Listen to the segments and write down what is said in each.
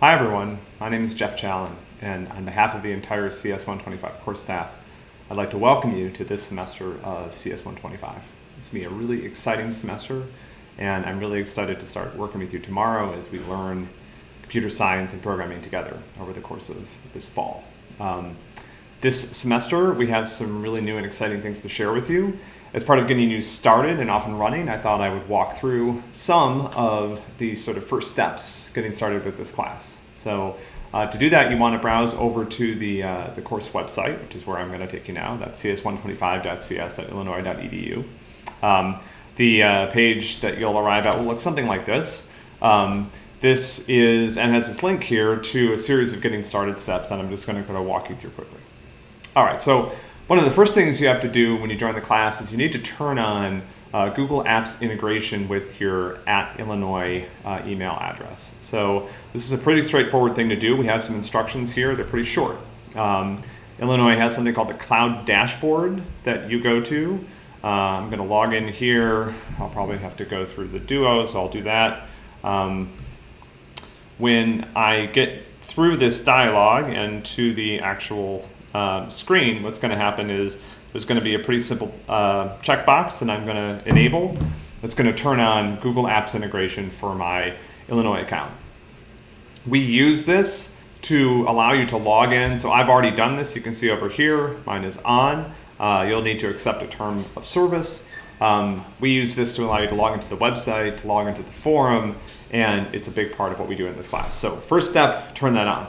Hi everyone, my name is Geoff Challen, and on behalf of the entire CS125 course staff, I'd like to welcome you to this semester of CS125. It's going to be a really exciting semester, and I'm really excited to start working with you tomorrow as we learn computer science and programming together over the course of this fall. Um, this semester, we have some really new and exciting things to share with you. As part of getting you started and off and running, I thought I would walk through some of the sort of first steps getting started with this class. So uh, to do that, you want to browse over to the, uh, the course website, which is where I'm going to take you now. That's cs125.cs.illinois.edu. Um, the uh, page that you'll arrive at will look something like this. Um, this is, and has this link here to a series of getting started steps, and I'm just going to kind of walk you through quickly. All right, so one of the first things you have to do when you join the class is you need to turn on uh, Google Apps integration with your at Illinois uh, email address. So this is a pretty straightforward thing to do. We have some instructions here. They're pretty short. Um, Illinois has something called the Cloud Dashboard that you go to. Uh, I'm going to log in here. I'll probably have to go through the Duo, so I'll do that. Um, when I get through this dialog and to the actual um, screen, what's going to happen is there's going to be a pretty simple uh, checkbox that I'm going to enable that's going to turn on Google Apps integration for my Illinois account. We use this to allow you to log in. So I've already done this. You can see over here, mine is on. Uh, you'll need to accept a term of service. Um, we use this to allow you to log into the website, to log into the forum, and it's a big part of what we do in this class. So first step, turn that on.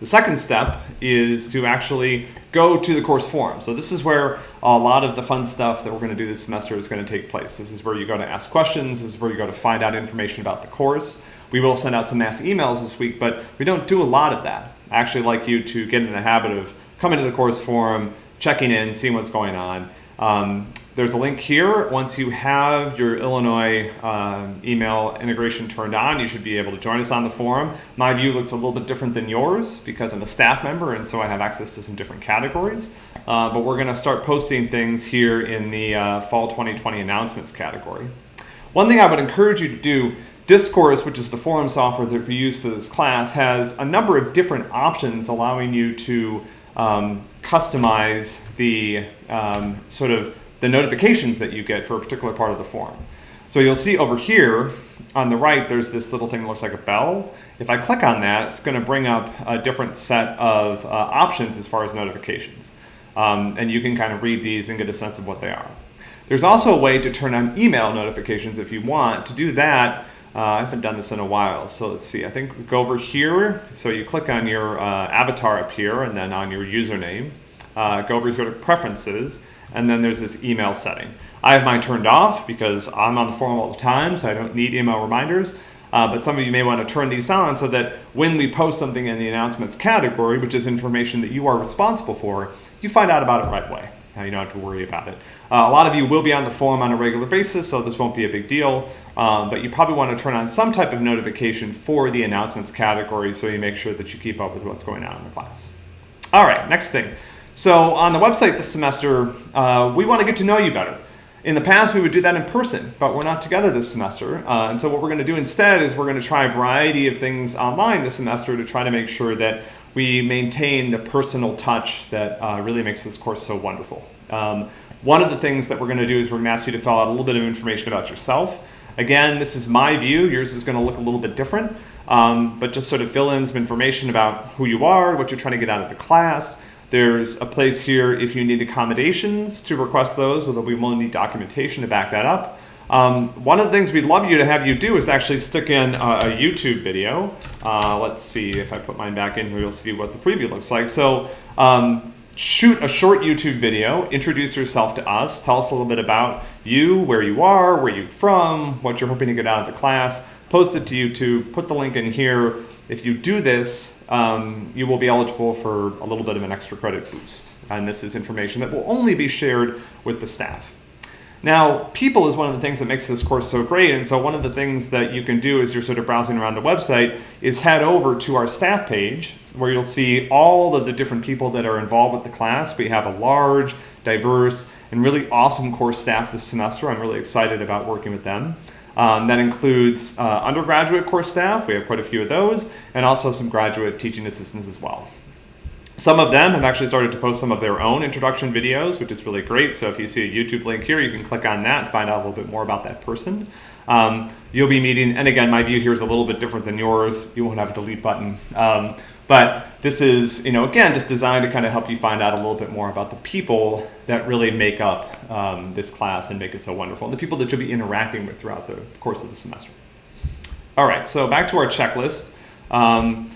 The second step is to actually go to the course forum. So this is where a lot of the fun stuff that we're going to do this semester is going to take place. This is where you go to ask questions. This is where you go to find out information about the course. We will send out some mass emails this week, but we don't do a lot of that. I actually like you to get in the habit of coming to the course forum, checking in, seeing what's going on. Um, there's a link here. Once you have your Illinois um, email integration turned on, you should be able to join us on the forum. My view looks a little bit different than yours because I'm a staff member and so I have access to some different categories. Uh, but we're going to start posting things here in the uh, Fall 2020 announcements category. One thing I would encourage you to do Discourse, which is the forum software that we use for this class, has a number of different options allowing you to um, customize the um, sort of the notifications that you get for a particular part of the form. So you'll see over here on the right, there's this little thing that looks like a bell. If I click on that, it's going to bring up a different set of uh, options as far as notifications. Um, and you can kind of read these and get a sense of what they are. There's also a way to turn on email notifications if you want. To do that, uh, I haven't done this in a while, so let's see. I think go over here. So you click on your uh, avatar up here and then on your username. Uh, go over here to preferences and then there's this email setting. I have mine turned off because I'm on the forum all the time, so I don't need email reminders. Uh, but some of you may want to turn these on so that when we post something in the announcements category, which is information that you are responsible for, you find out about it right away. Now you don't have to worry about it. Uh, a lot of you will be on the forum on a regular basis, so this won't be a big deal. Um, but you probably want to turn on some type of notification for the announcements category so you make sure that you keep up with what's going on in the class. All right, next thing. So on the website this semester, uh, we want to get to know you better. In the past, we would do that in person, but we're not together this semester. Uh, and so what we're going to do instead is we're going to try a variety of things online this semester to try to make sure that we maintain the personal touch that uh, really makes this course so wonderful. Um, one of the things that we're going to do is we're going to ask you to fill out a little bit of information about yourself. Again, this is my view. Yours is going to look a little bit different, um, but just sort of fill in some information about who you are, what you're trying to get out of the class, there's a place here if you need accommodations to request those, although we will need documentation to back that up. Um, one of the things we'd love you to have you do is actually stick in a, a YouTube video. Uh, let's see if I put mine back in here, you'll see what the preview looks like. So um, shoot a short YouTube video, introduce yourself to us, tell us a little bit about you, where you are, where you're from, what you're hoping to get out of the class, post it to YouTube, put the link in here. If you do this, um, you will be eligible for a little bit of an extra credit boost. And this is information that will only be shared with the staff. Now, people is one of the things that makes this course so great, and so one of the things that you can do as you're sort of browsing around the website is head over to our staff page, where you'll see all of the different people that are involved with the class. We have a large, diverse, and really awesome course staff this semester. I'm really excited about working with them. Um, that includes uh, undergraduate course staff, we have quite a few of those, and also some graduate teaching assistants as well. Some of them have actually started to post some of their own introduction videos, which is really great. So if you see a YouTube link here, you can click on that and find out a little bit more about that person. Um, you'll be meeting, and again, my view here is a little bit different than yours. You won't have a delete button. Um, but this is, you know, again, just designed to kind of help you find out a little bit more about the people that really make up um, this class and make it so wonderful, and the people that you'll be interacting with throughout the course of the semester. All right, so back to our checklist. Um,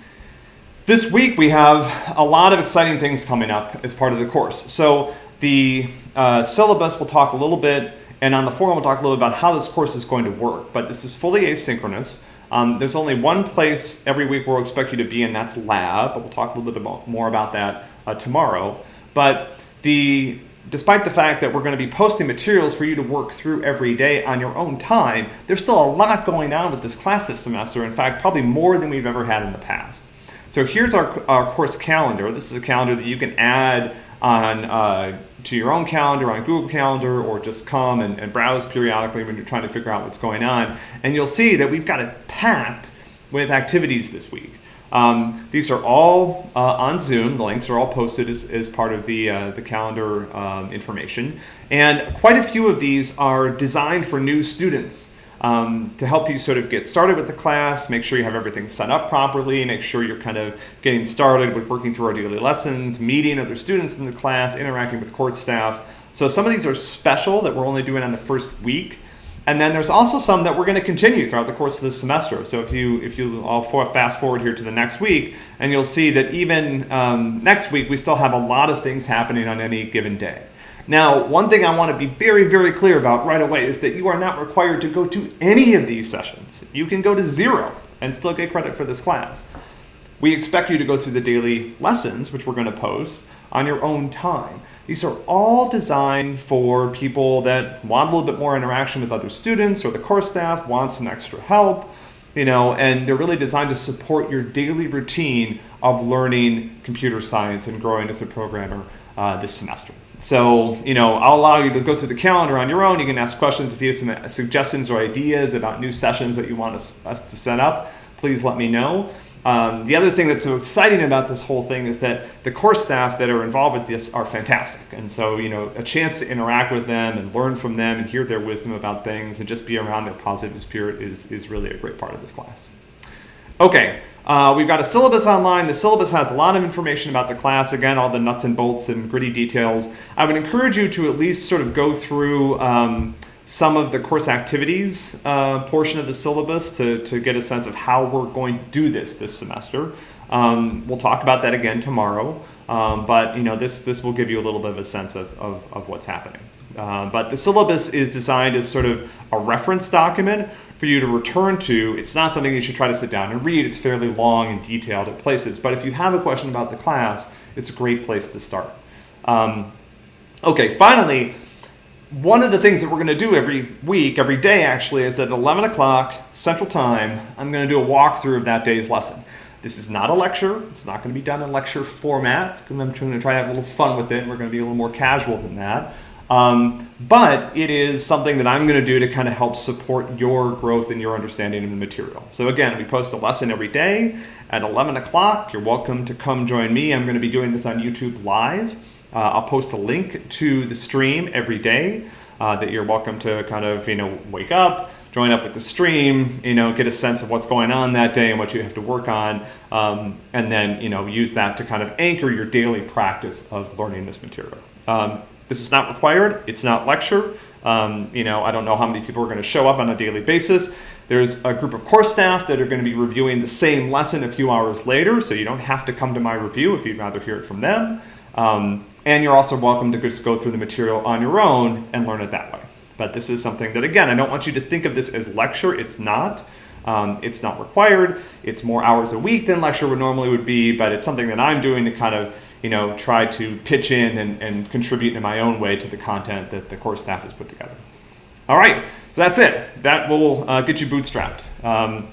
this week we have a lot of exciting things coming up as part of the course. So the uh, syllabus will talk a little bit, and on the forum we'll talk a little bit about how this course is going to work. But this is fully asynchronous. Um, there's only one place every week where we'll expect you to be, and that's lab. But we'll talk a little bit about, more about that uh, tomorrow. But the despite the fact that we're going to be posting materials for you to work through every day on your own time, there's still a lot going on with this class this semester. In fact, probably more than we've ever had in the past. So here's our, our course calendar. This is a calendar that you can add on uh, to your own calendar on Google Calendar or just come and, and, browse periodically when you're trying to figure out what's going on. And you'll see that we've got it packed with activities this week. Um, these are all uh, on Zoom. The links are all posted as, as part of the, uh, the calendar um, information. And quite a few of these are designed for new students um, to help you sort of get started with the class, make sure you have everything set up properly, make sure you're kind of getting started with working through our daily lessons, meeting other students in the class, interacting with court staff. So some of these are special that we're only doing on the first week. And then there's also some that we're going to continue throughout the course of this semester. So if you if you all fast forward here to the next week, and you'll see that even um, next week we still have a lot of things happening on any given day. Now, one thing I want to be very, very clear about right away is that you are not required to go to any of these sessions. You can go to zero and still get credit for this class. We expect you to go through the daily lessons, which we're going to post, on your own time. These are all designed for people that want a little bit more interaction with other students or the course staff, want some extra help, you know, and they're really designed to support your daily routine of learning computer science and growing as a programmer uh, this semester. So, you know, I'll allow you to go through the calendar on your own. You can ask questions if you have some suggestions or ideas about new sessions that you want us, us to set up. Please let me know. Um, the other thing that's so exciting about this whole thing is that the course staff that are involved with this are fantastic. And so, you know, a chance to interact with them and learn from them and hear their wisdom about things and just be around their positive spirit is, is really a great part of this class. Okay, uh, we've got a syllabus online. The syllabus has a lot of information about the class. Again, all the nuts and bolts and gritty details. I would encourage you to at least sort of go through um, some of the course activities uh, portion of the syllabus to, to get a sense of how we're going to do this this semester. Um, we'll talk about that again tomorrow, um, but you know this, this will give you a little bit of a sense of, of, of what's happening. Uh, but the syllabus is designed as sort of a reference document for you to return to. It's not something you should try to sit down and read. It's fairly long and detailed at places. But if you have a question about the class, it's a great place to start. Um, okay, finally, one of the things that we're going to do every week, every day actually, is at 11 o'clock Central Time, I'm going to do a walkthrough of that day's lesson. This is not a lecture. It's not going to be done in lecture format. I'm going to try to have a little fun with it. We're going to be a little more casual than that. Um, but it is something that I'm going to do to kind of help support your growth and your understanding of the material. So again, we post a lesson every day at 11 o'clock. You're welcome to come join me. I'm going to be doing this on YouTube live. Uh, I'll post a link to the stream every day uh, that you're welcome to kind of, you know, wake up, join up with the stream, you know, get a sense of what's going on that day and what you have to work on, um, and then, you know, use that to kind of anchor your daily practice of learning this material. Um, this is not required. It's not lecture. Um, you know, I don't know how many people are going to show up on a daily basis. There's a group of course staff that are going to be reviewing the same lesson a few hours later, so you don't have to come to my review if you'd rather hear it from them. Um, and you're also welcome to just go through the material on your own and learn it that way. But this is something that, again, I don't want you to think of this as lecture. It's not. Um, it's not required. It's more hours a week than lecture would normally would be, but it's something that I'm doing to kind of you know, try to pitch in and, and contribute in my own way to the content that the course staff has put together. All right, so that's it. That will uh, get you bootstrapped. Um,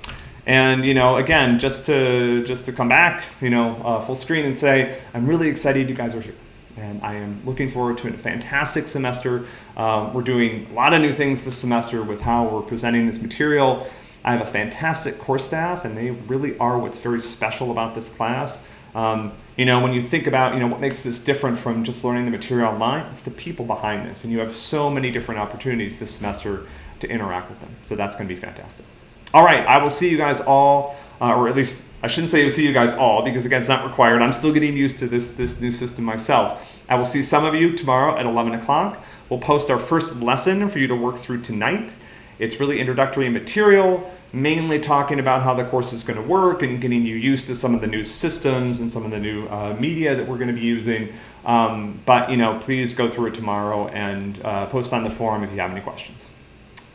and you know, again, just to just to come back, you know, uh, full screen and say, I'm really excited you guys are here. and I am looking forward to a fantastic semester. Um, we're doing a lot of new things this semester with how we're presenting this material. I have a fantastic course staff, and they really are what's very special about this class. Um, you know, when you think about, you know, what makes this different from just learning the material online, it's the people behind this. And you have so many different opportunities this semester to interact with them. So that's going to be fantastic. All right, I will see you guys all, uh, or at least I shouldn't say I'll see you guys all because again, it's not required. I'm still getting used to this, this new system myself. I will see some of you tomorrow at 11 o'clock. We'll post our first lesson for you to work through tonight. It's really introductory material, mainly talking about how the course is going to work and getting you used to some of the new systems and some of the new uh, media that we're going to be using. Um, but you know, please go through it tomorrow and uh, post on the forum if you have any questions.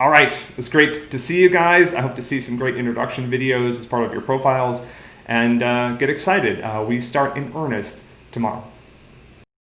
All right, it was great to see you guys. I hope to see some great introduction videos as part of your profiles and uh, get excited. Uh, we start in earnest tomorrow.